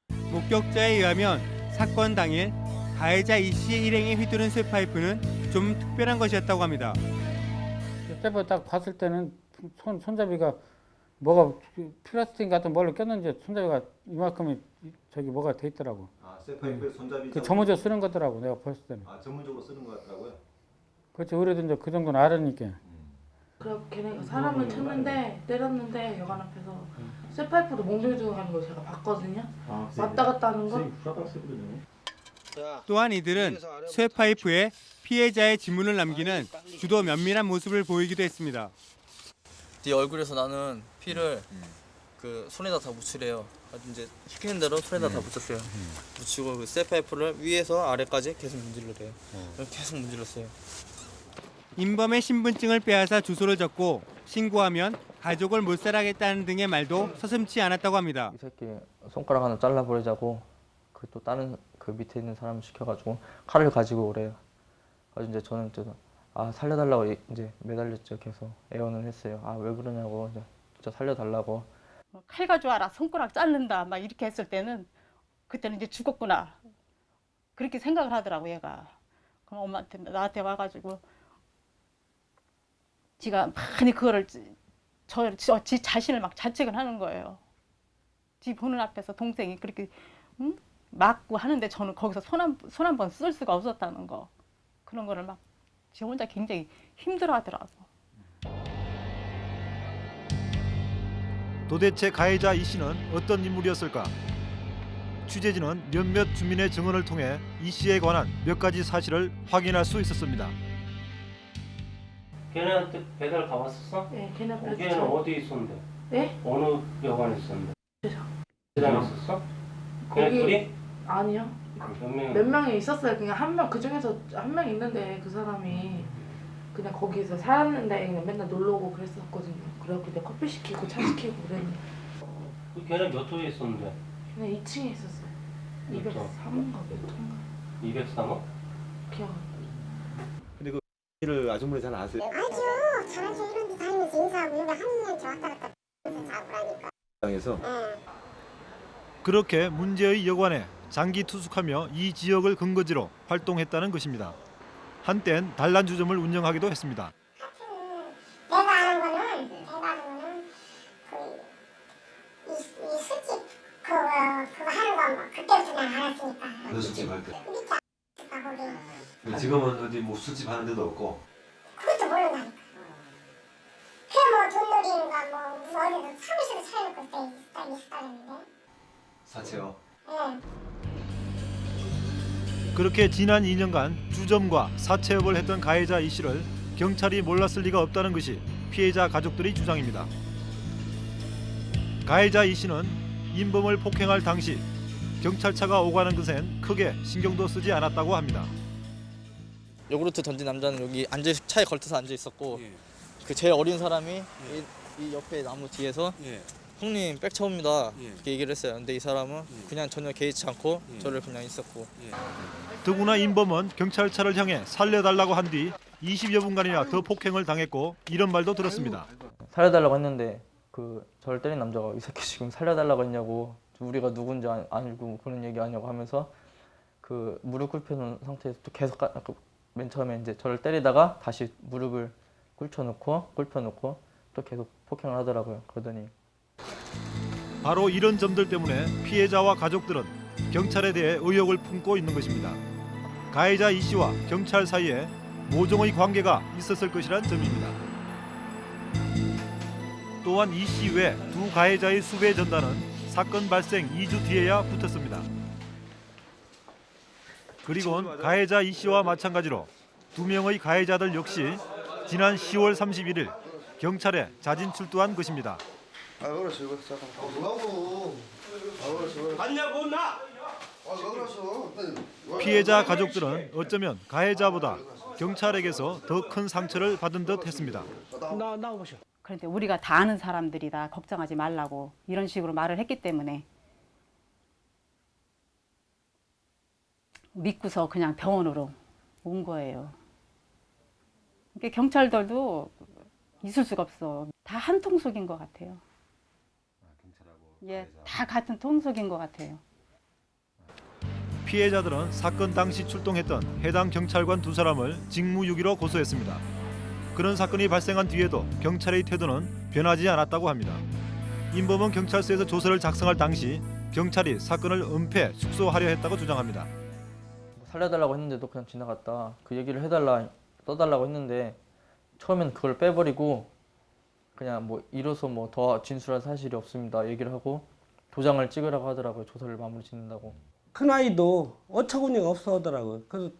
목격자에 의하면 사건 당일 가해자 이 씨의 일행에 휘두른 쇠파이프는 좀 특별한 것이었다고 합니다. 그때부터 딱 봤을 때는 손, 손잡이가 뭐가 플라스틱 같은 뭘로 꼈는지 손잡이가 이만큼이 저기 뭐가 돼 있더라고. 아, 쇠파이프에 손잡이 그 전문적으로 쓰는 거더라고 내가 봤을 때는. 아 전문적으로 쓰는 것 같더라고요. 그렇지 그래도 이제 그 정도는 알으니까. 그래 걔네가 사람을 쳤는데 때렸는데 여관 앞에서 쇠파이프로 몽둥이 들어가는 걸 제가 봤거든요. 왔다 갔다 하는 거. 또한 이들은 쇠파이프에 피해자의 지문을 남기는 주도 면밀한 모습을 보이기도 했습니다. 네 얼굴에서 나는 피를 그 손에다 다 묻히래요. 아주 이제 시키는 대로 손에다 다 묻혔어요. 묻히고 그 쇠파이프를 위에서 아래까지 계속 문질러래요. 계속 문질렀어요. 인범의 신분증을 빼앗아 주소를 적고 신고하면 가족을 못 살아겠다는 등의 말도 서슴지 않았다고 합니다. 이 새끼 손가락 하나 잘라버리자고 그 또 다른 그 밑에 있는 사람을 시켜가지고 칼을 가지고 오래요. 그래서 이제 저는 아 살려달라고 이- 이제 매달렸죠. 계속 애원을 했어요. 아 왜 그러냐고 진짜 살려달라고. 칼 가져와라 손가락 자른다 막 이렇게 했을 때는 그때는 이제 죽었구나 그렇게 생각을 하더라고 얘가 그럼 엄마한테 나한테 와가지고 지가 많이 그거를 저, 저, 지 자신을 막 자책을 하는 거예요 지 보는 앞에서 동생이 그렇게 응? 맞고 하는데 저는 거기서 손한손 한 번 쓸 수가 없었다는 거 그런 거를 막지 혼자 굉장히 힘들어 하더라고 도대체 가해자 이 씨는 어떤 인물이었을까? 취재진은 몇몇 주민의 증언을 통해 이 씨에 관한 몇 가지 사실을 확인할 수 있었습니다. 걔네한테 배달 가봤었어? 네, 걔네 거기에는 배달 어디 있었는데? 네? 어느 여관에 있었는데? 배달 있었어? 거기- 걔네 둘이? 아니요. 몇 명? 몇 명이 있었어요. 그냥 한 명, 그 중에서 한 명 있는데 그 사람이 그냥 거기서 살았는데 그냥 맨날 놀러 오고 그랬었거든요. 그래갖고 내가 커피 시키고 차 시키고 그랬는데 그 걔네 몇 호에 있었는데? 그냥 2층에 있었어요. 몇 호? 203호인가 몇 호인가 203호? 기억 안 근데 그 일을 아주머니 잘 아세요? 아주 자주 이런 데 다니면서 인사하고 한 명씩 왔다 갔다 잡으라니까 당에서 응. 그렇게 문제의 여관에 장기 투숙하며 이 지역을 근거지로 활동했다는 것입니다. 한땐 단란주점을 운영하기도 했습니다. 내가 아는 거는 내가 아는 거는 그이 이 술집 그거 그거 하는 거 뭐, 그때부터 내가 알았으니까 어느 술집 할 때? 밑에 아 거기 지금은 어디 뭐 술집 하는 데도 없고 그것도 모른다니까 그뭐 돈 놀이인가 뭐 어디서 사무실을 차려놓고 있었다는데 사채요. 예. 그렇게 지난 2년간 주점과 사채업을 했던 가해자 이 씨를 경찰이 몰랐을 리가 없다는 것이 피해자 가족들의 주장입니다. 가해자 이 씨는 인범을 폭행할 당시 경찰차가 오가는 것엔 크게 신경도 쓰지 않았다고 합니다. 요구르트 던진 남자는 여기 앉아 차에 걸터서 앉아 있었고 그 제일 어린 사람이 이, 이 옆에 나무 뒤에서 형님 백차옵니다 이렇게 얘기를 했어요. 근데 이 사람은 그냥 전혀 개의치 않고 저를 그냥 있었고 더구나 인범은 경찰차를 향해 살려달라고 한 뒤 20여 분간이나 더 폭행을 당했고 이런 말도 들었습니다. 살려달라고 했는데 그 저를 때린 남자가 이 새끼 지금 살려달라고 했냐고 우리가 누군지 아- 알고 그런 얘기 하냐고 하면서 그 무릎 꿇혀놓은 상태에서 또 계속 가- 그맨 처음에 이제 저를 때리다가 다시 무릎을 꿇혀놓고 꿇혀놓고 또 계속 폭행을 하더라고요. 그러더니 바로 이런 점들 때문에 피해자와 가족들은 경찰에 대해 의혹을 품고 있는 것입니다. 가해자 이 씨와 경찰 사이에 모종의 관계가 있었을 것이란 점입니다. 또한 이 씨 외 두 가해자의 수배 전단은 사건 발생 2주 뒤에야 붙었습니다. 그리고 가해자 이 씨와 마찬가지로 두 명의 가해자들 역시 지난 10월 31일 경찰에 자진 출두한 것입니다. 아 그렇지 이거 잠깐 아 뭐하고? 아 그렇지 봤냐고 나! 아왜 그랬어 피해자 가족들은 어쩌면 가해자보다 경찰에게서 더 큰 상처를 받은 듯 했습니다. 나 나오셔 그런데 우리가 다 아는 사람들이다. 걱정하지 말라고 이런 식으로 말을 했기 때문에 믿고서 그냥 병원으로 온 거예요. 그러니까 경찰들도 있을 수가 없어. 다 한 통속인 것 같아요. 예, 다 같은 통속인 것 같아요. 피해자들은 사건 당시 출동했던 해당 경찰관 두 사람을 직무유기로 고소했습니다. 그런 사건이 발생한 뒤에도 경찰의 태도는 변하지 않았다고 합니다. 인범은 경찰서에서 조서를 작성할 당시 경찰이 사건을 은폐, 축소하려 했다고 주장합니다. 살려달라고 했는데도 그냥 지나갔다. 그 얘기를 해달라, 떠달라고 했는데 처음엔 그걸 빼버리고 그냥 뭐 이로써 뭐 더 진술할 사실이 없습니다. 얘기를 하고 도장을 찍으라고 하더라고요. 조사를 마무리 짓는다고. 큰 아이도 어처구니가 없어 하더라고요. 그래서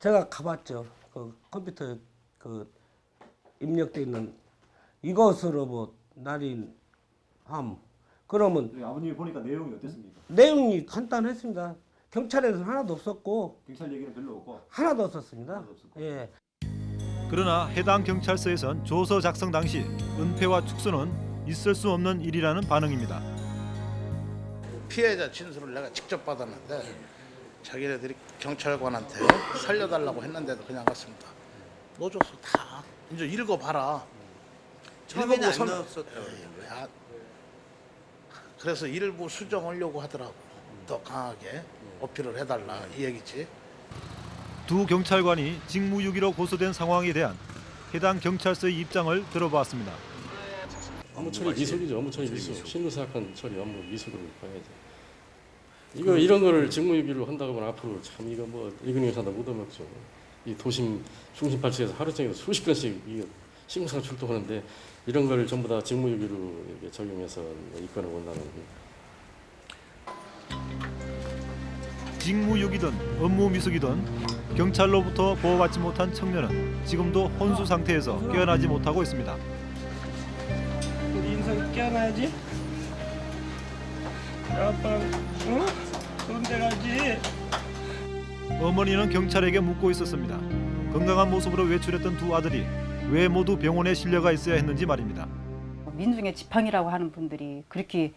제가 가봤죠. 그 컴퓨터 그 입력돼 있는 이것으로 뭐 날인 함 그러면 아버님이 보니까 내용이 어땠습니까? 내용이 간단했습니다. 경찰에서는 하나도 없었고 경찰 얘기는 별로 없고 하나도 없었습니다. 예. 그러나 해당 경찰서에선 조서 작성 당시 은폐와 축소는 있을 수 없는 일이라는 반응입니다. 피해자 진술을 내가 직접 받았는데 자기네들이 경찰관한테 살려달라고 했는데도 그냥 갔습니다. 넣어줬어 다. 이제 읽어봐라. 처음에는 안 선- 안- 그래서 일부 수정하려고 하더라고. 더 강하게 어필을 해달라 이 얘기지. 두 경찰관이 직무유기로 고소된 상황에 대한 해당 경찰서의 입장을 들어봤습니다. 업무 처리 미숙이죠. 업무 처리 미숙. 신고 사건 처리 업무 미숙으로 봐야죠. 이거 이런 거를 직무유기로 한다고 하면 앞으로 참 이거 뭐 이근영 사다 묻어먹죠. 이 도심 중심 발치에서 하루 종일 수십 건씩 이거 신고상 출동하는데 이런 걸 전부 다 직무유기로 이렇게 적용해서 입건을 원하는 직무유기든 업무 미숙이든 경찰로부터 보호받지 못한 청년은 지금도 혼수 상태에서 깨어나지 못하고 있습니다. 우리 인생 깨어나야지. 아빠, 응? 그런 데 가지. 어머니는 경찰에게 묻고 있었습니다. 건강한 모습으로 외출했던 두 아들이 왜 모두 병원에 실려가 있어야 했는지 말입니다. 민중의 지팡이라고 하는 분들이 그렇게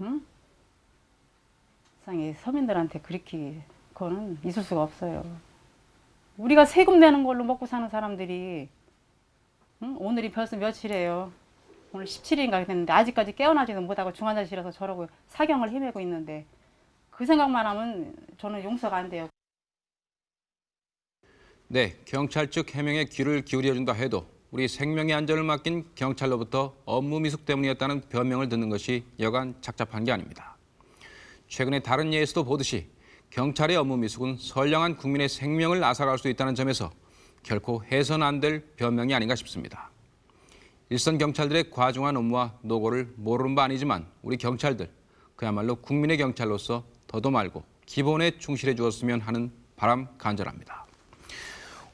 응? 세상에 서민들한테 그렇게 그거는 있을 수가 없어요. 우리가 세금 내는 걸로 먹고 사는 사람들이 응? 오늘이 벌써 며칠이에요. 오늘 17일인가 됐는데 아직까지 깨어나지도 못하고 중환자실에서 저러고 사경을 헤매고 있는데 그 생각만 하면 저는 용서가 안 돼요. 네, 경찰 측 해명에 귀를 기울여준다 해도 우리 생명의 안전을 맡긴 경찰로부터 업무 미숙 때문이었다는 변명을 듣는 것이 여간 착잡한 게 아닙니다. 최근에 다른 예에서도 보듯이 경찰의 업무 미숙은 선량한 국민의 생명을 앗아갈 수 있다는 점에서 결코 해선 안 될 변명이 아닌가 싶습니다. 일선 경찰들의 과중한 업무와 노고를 모르는 바 아니지만 우리 경찰들 그야말로 국민의 경찰로서 더도 말고 기본에 충실해 주었으면 하는 바람 간절합니다.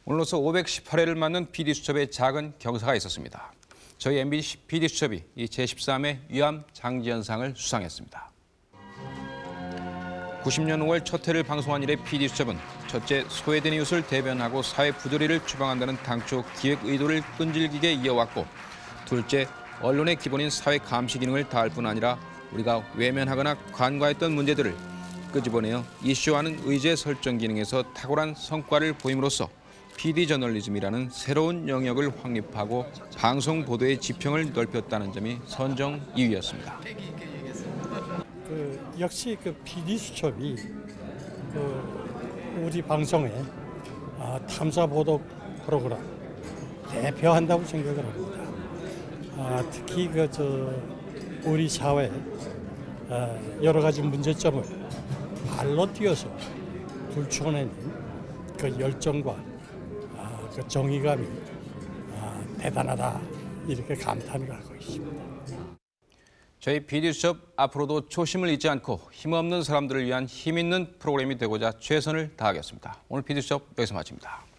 오늘로서 518회를 맞는 PD수첩의 작은 경사가 있었습니다. 저희 MBC PD수첩이 이 제13회 위암 장지연상을 수상했습니다. 90년 5월 첫 회를 방송한 이래 PD수첩은 첫째 소외된 이웃을 대변하고 사회 부조리를 추방한다는 당초 기획 의도를 끈질기게 이어왔고 둘째 언론의 기본인 사회 감시 기능을 다할 뿐 아니라 우리가 외면하거나 간과했던 문제들을 끄집어내어 이슈화하는 의제 설정 기능에서 탁월한 성과를 보임으로써 PD 저널리즘이라는 새로운 영역을 확립하고 방송 보도의 지평을 넓혔다는 점이 선정 이유였습니다. 그 역시 그 PD 수첩이 그 우리 방송의 아, 탐사 보도 프로그램 대표한다고 생각을 합니다. 아, 특히 그 저 우리 사회 아, 여러 가지 문제점을 발로 뛰어서 불충해낸 그 열정과 아, 그 정의감이 아, 대단하다 이렇게 감탄을 하고 있습니다. 저희 PD수첩 앞으로도 초심을 잊지 않고 힘없는 사람들을 위한 힘있는 프로그램이 되고자 최선을 다하겠습니다. 오늘 PD수첩 여기서 마칩니다.